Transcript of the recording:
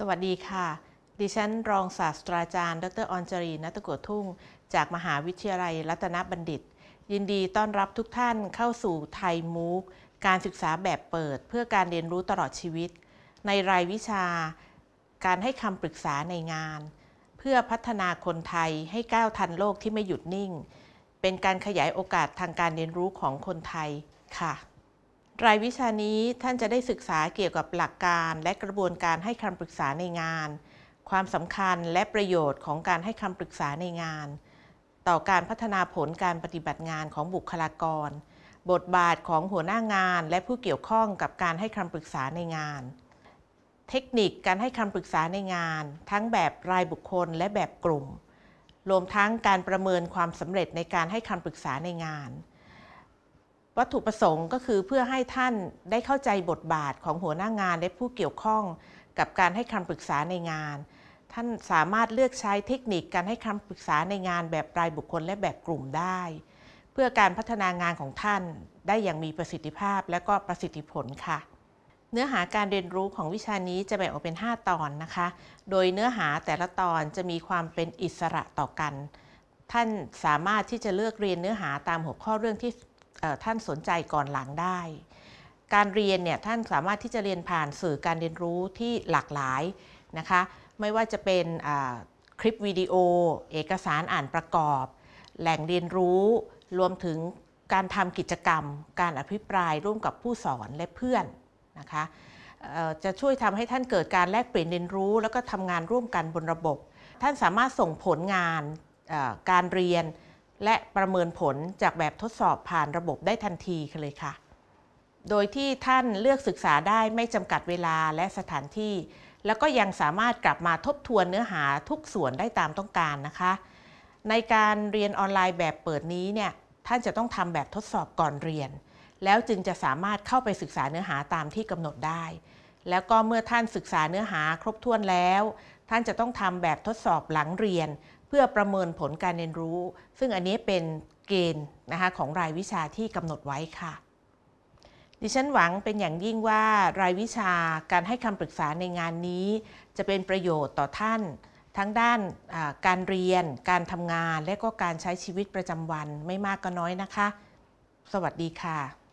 สวัสดีค่ะ ดิฉันรองศาสตราจารย์ ดรออนจรีนัตโกวทุ่ง จากมหาวิทยาลัยรัตนบัณฑิต ยินดีต้อนรับทุกท่านเข้าสู่ไทยมูกการศึกษาแบบเปิด เพื่อการเรียนรู้ตลอดชีวิต ในรายวิชา การให้คำปรึกษาในงาน เพื่อพัฒนาคนไทยให้ก้าวทันโลกที่ไม่หยุดนิ่ง เป็นการขยายโอกาสทางการเรียนรู้ของคนไทยค่ะ รายวิชานี้ท่านจะได้ศึกษาเกี่ยวกับหลักการและกระบวนการให้คำปรึกษาในงาน ความสำคัญและประโยชน์ของการให้คำปรึกษาในงาน ต่อการพัฒนาผลการปฏิบัติงานของบุคลากร บทบาทของหัวหน้างานและผู้เกี่ยวข้องกับการให้คำปรึกษาในงาน เทคนิคการให้คำปรึกษาในงาน ทั้งแบบรายบุคคลและแบบกลุ่ม รวมทั้งการประเมินความสำเร็จในการให้คำปรึกษาในงาน วัตถุประสงค์ก็คือเพื่อให้ท่านได้เข้าใจบทบาทของหัวหน้างานและผู้เกี่ยวข้องกับการให้คำปรึกษาในงาน ท่านสามารถเลือกใช้เทคนิคการให้คำปรึกษาในงานแบบรายบุคคลและแบบกลุ่มได้ เพื่อการพัฒนางานของท่านได้อย่างมีประสิทธิภาพและก็ประสิทธิผลค่ะ เนื้อหาการเรียนรู้ของวิชานี้จะแบ่งออกเป็น 5 ตอนนะคะ โดยเนื้อหาแต่ละตอนจะมีความเป็นอิสระต่อกัน ท่านสามารถที่จะเลือกเรียนเนื้อหาตามหัวข้อเรื่องที่ ท่านสนใจก่อนหลังได้ การเรียนเนี่ยท่านสามารถที่จะเรียนผ่านสื่อการเรียนรู้ที่หลากหลายนะคะไม่ว่าจะเป็นคลิปวิดีโอ เอกสารอ่านประกอบ แหล่งเรียนรู้รวมถึงการทำกิจกรรม การอภิปรายร่วมกับผู้สอนและเพื่อนนะคะจะช่วยทำให้ท่านเกิดการแลกเปลี่ยนเรียนรู้ แล้วก็ทำงานร่วมกันบนระบบ ท่านสามารถส่งผลงานการเรียน และประเมินผลจากแบบทดสอบผ่านระบบได้ทันทีเลยค่ะ โดยที่ท่านเลือกศึกษาได้ไม่จำกัดเวลาและสถานที่ แล้วก็ยังสามารถกลับมาทบทวนเนื้อหาทุกส่วนได้ตามต้องการนะคะ ในการเรียนออนไลน์แบบเปิดนี้เนี่ยท่านจะต้องทำแบบทดสอบก่อนเรียน แล้วจึงจะสามารถเข้าไปศึกษาเนื้อหาตามที่กำหนดได้ แล้วก็เมื่อท่านศึกษาเนื้อหาครบถ้วนแล้ว ท่านจะต้องทำแบบทดสอบหลังเรียน เพื่อประเมินผลการเรียนรู้ ซึ่งอันนี้เป็นเกณฑ์นะคะของรายวิชาที่กำหนดไว้ค่ะ ดิฉันหวังเป็นอย่างยิ่งว่ารายวิชาการให้คำปรึกษาในงานนี้ จะเป็นประโยชน์ต่อท่าน ทั้งด้านการเรียน การทำงาน และก็การใช้ชีวิตประจำวันไม่มากก็น้อยนะคะ สวัสดีค่ะ